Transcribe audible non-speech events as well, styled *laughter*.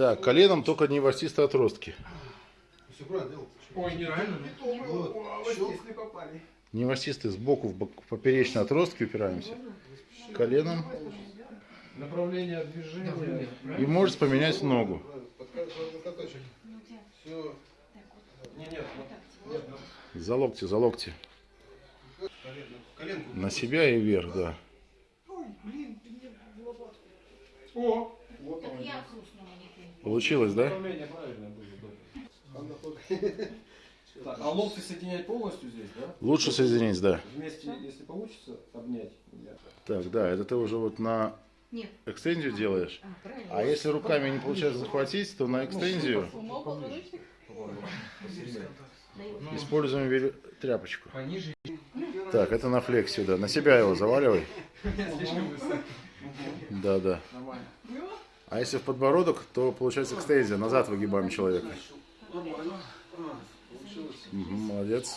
Да, коленом только не ворсистые отростки. Все правильно делал. Ой, неправильно. Вот, Вот щелк. здесь не попали. Не сбоку в, в поперечные отростки упираемся. Коленом. Направление движения. И можете поменять ногу. Не, нет. За локти, за локти. На себя и вверх, да. О, вот Так он. я хрустнула, не ты. Получилось, да? *laughs* Так, а локти соединять полностью здесь, да? Лучше соединить, да. Вместе, если получится, обнять. Я- Так, да, это ты уже вот на Нет. экстензию делаешь. А, правильно. А если руками не получается захватить, то на экстензию Даю. используем тряпочку. Пониже. Так, это на флексию, да. На себя его заваливай. *laughs* Да, да. А если в подбородок, то получается экстензия. Назад выгибаем человека. Мгм, молодец.